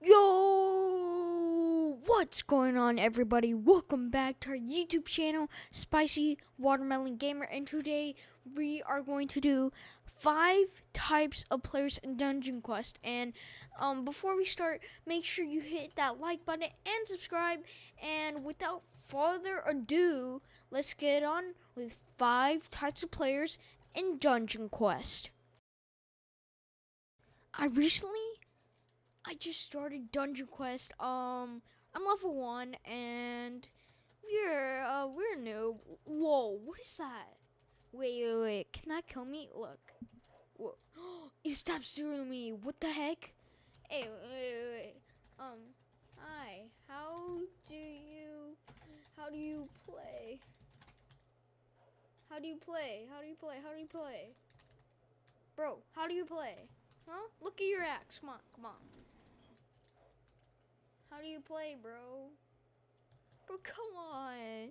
Yo, what's going on, everybody? Welcome back to our YouTube channel, Spicy Watermelon Gamer, and today we are going to do five types of players in Dungeon Quest. And um, before we start, make sure you hit that like button and subscribe. And without further ado, let's get on with five types of players in Dungeon Quest. I recently I just started Dungeon Quest. Um, I'm level one, and we're uh we're new. Whoa, what is that? Wait, wait, wait. Can that kill me? Look. Whoa. He stops doing me. What the heck? Hey, wait, wait, wait. Um, hi. How do you? How do you play? How do you play? How do you play? How do you play? Bro, how do you play? Huh? Look at your axe. Come on, come on. How do you play, bro? Bro, come on.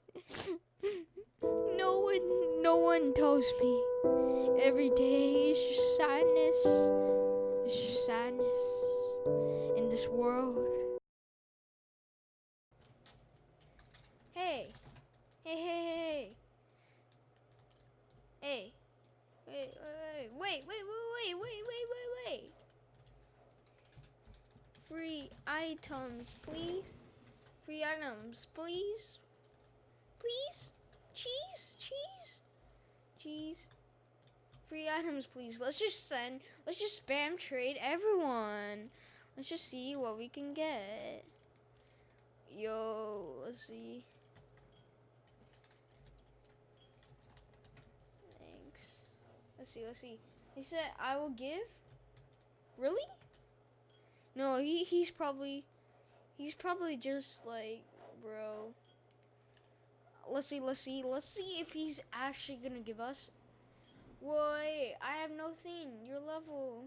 no one, no one tells me. Every day is just items, please. Free items, please. Please? Cheese? Cheese? Cheese? Free items, please. Let's just send, let's just spam trade everyone. Let's just see what we can get. Yo, let's see. Thanks. Let's see, let's see. He said, I will give? Really? No, he he's probably he's probably just like, bro. Let's see, let's see, let's see if he's actually gonna give us. Wait, I have no thing. Your level.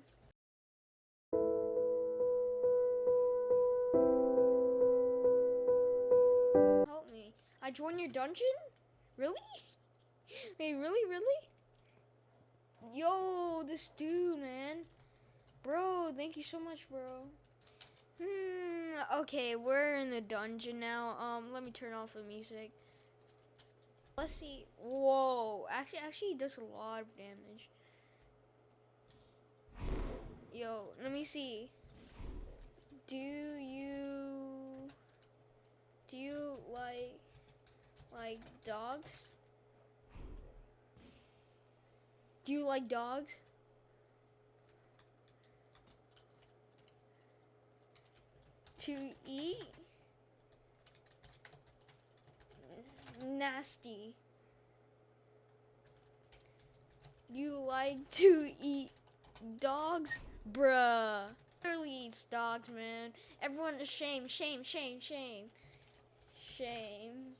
Help me. I join your dungeon? Really? Wait, really, really? Yo, this dude, man. Bro, thank you so much, bro. Hmm, okay, we're in the dungeon now. Um, let me turn off the music. Let's see. Whoa, actually, actually, does a lot of damage. Yo, let me see. Do you, do you like, like dogs? Do you like dogs? To eat? Nasty. You like to eat dogs? Bruh. Literally eats dogs, man. Everyone is shame, shame, shame, shame. Shame.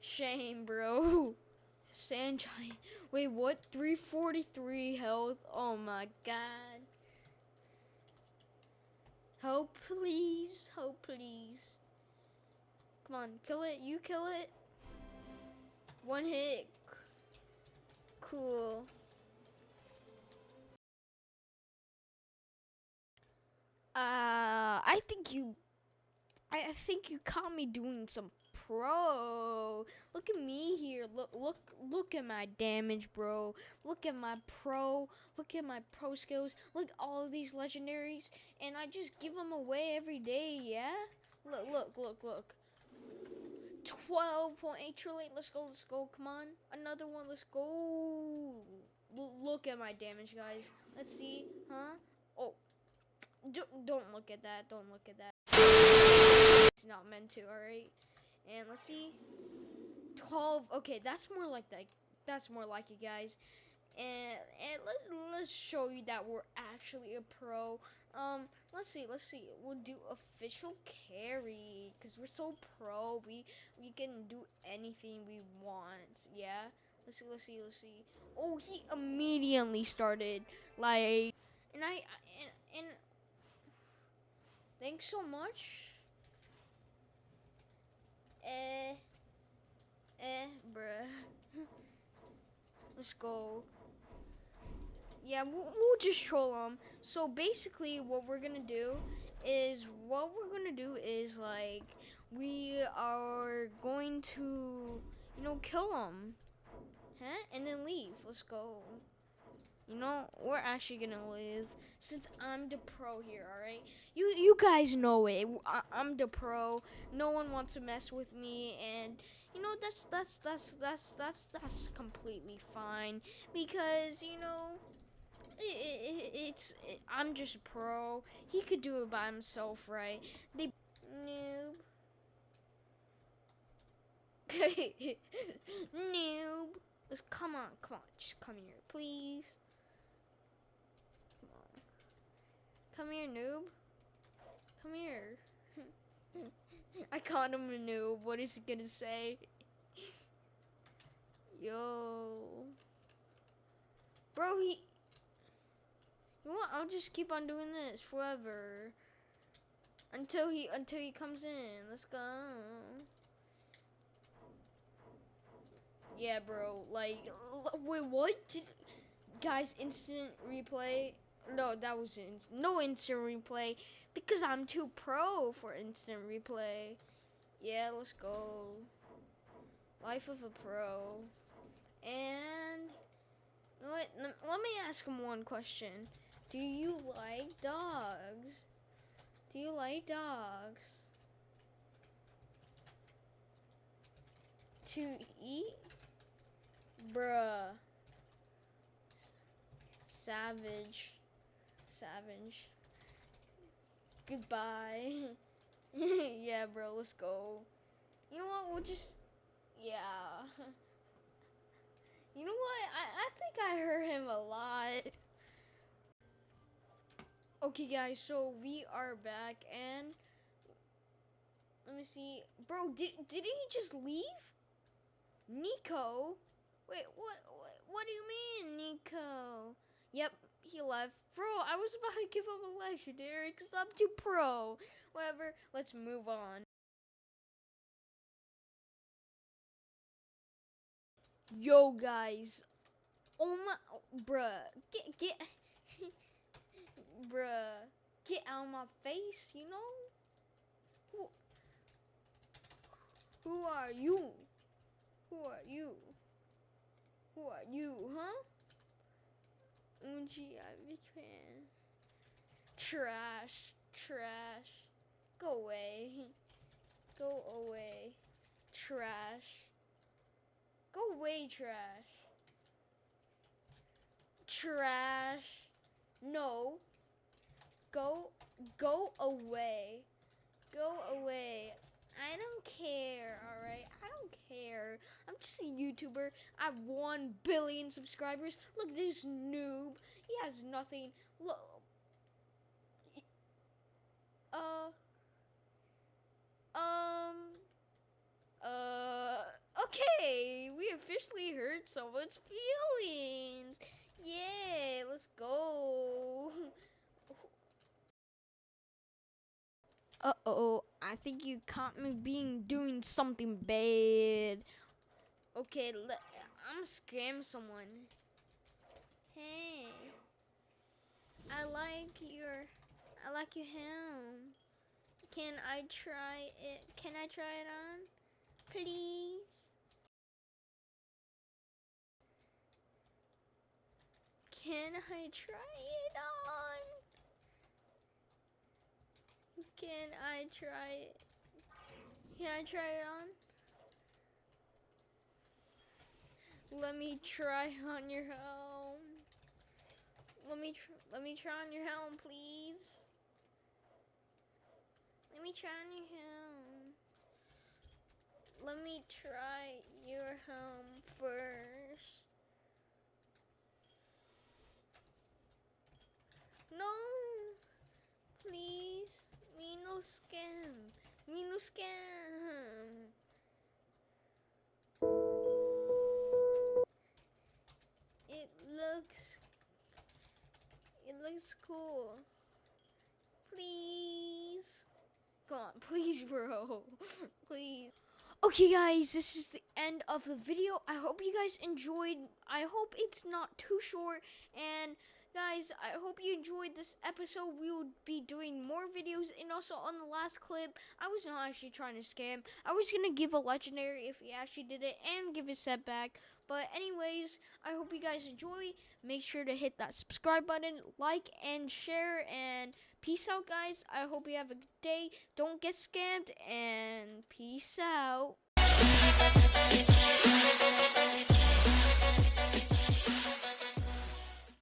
Shame, bro. Sand giant. Wait, what? 343 health? Oh my god. Hope, please. Hope, please. Come on, kill it. You kill it. One hit. Cool. Uh, I think you, I, I think you caught me doing some pro. Look at me here. Look, look, look at my damage, bro. Look at my pro. Look at my pro skills. Look all these legendaries, and I just give them away every day. Yeah. Look, look, look, look. 12.8 trillion. Let's go, let's go. Come on. Another one. Let's go. L look at my damage, guys. Let's see. Huh? Oh. D don't look at that. Don't look at that. It's not meant to, alright? And let's see. 12. Okay, that's more like that. That's more like it, guys. And and let's let's show you that we're actually a pro. Um, let's see, let's see. We'll do official carry because we're so pro. We we can do anything we want. Yeah. Let's see, let's see, let's see. Oh, he immediately started like, and I and and thanks so much Let's go. Yeah, we'll, we'll just troll them. So basically, what we're gonna do is what we're gonna do is like we are going to you know kill them, huh? And then leave. Let's go. You know, we're actually gonna live since I'm the pro here. All right, you you guys know it. I, I'm the pro. No one wants to mess with me, and you know that's that's that's that's that's that's completely fine because you know it, it, it's it, I'm just a pro. He could do it by himself, right? They noob. noob. Let's come on, come on, just come here, please. Come on. Come here, noob. Come here. I called him a noob. What is he gonna say? Yo. Bro, he... You know what? I'll just keep on doing this forever. Until he until he comes in. Let's go. Yeah, bro. Like, wait, what? Did, guys, instant replay. No, that was in, no instant replay because I'm too pro for instant replay. Yeah, let's go. Life of a pro. And what? Let me ask him one question. Do you like dogs? Do you like dogs? To eat? Bruh. Savage. Savage. Goodbye. yeah, bro, let's go. You know what? We'll just. Yeah. You know what? I, I think I heard him a lot. Okay, guys, so we are back, and let me see. Bro, did, did he just leave? Nico? Wait, what, what, what do you mean, Nico? Yep, he left. Bro, I was about to give him a legendary because I'm too pro. Whatever, let's move on. Yo, guys. Oh my, bruh. Get, get, bruh. Get out of my face, you know? Who, who are you? Who are you? Who are you, huh? Unji, I'm a big fan. Trash, trash. Go away. Go away. Trash. Go away, trash. Trash. No. Go, go away. Go away. I don't care, alright? I don't care. I'm just a YouTuber. I have 1 billion subscribers. Look this noob. He has nothing. Look. Uh. Um. Uh. Okay. We officially hurt someone's feelings. Yeah, let's go. Uh-oh, I think you caught me being doing something bad. Okay, let, I'm scam someone. Hey, I like your, I like your helm. Can I try it? Can I try it on? Please? Can I try it on? Can I try it? Can I try it on? Let me try on your helm. Let me let me try on your helm, please. Let me try on your helm. Let me try your helm first. No, please. Me no scam. Me no scam. It looks... It looks cool. Please. On, please, bro. please. Okay, guys, this is the end of the video. I hope you guys enjoyed. I hope it's not too short. And, guys, I hope you enjoyed this episode. We will be doing more videos. And also, on the last clip, I was not actually trying to scam. I was going to give a legendary if he actually did it and give a setback. But, anyways, I hope you guys enjoy. Make sure to hit that subscribe button, like, and share. And peace out, guys. I hope you have a good day. Don't get scammed. And peace out.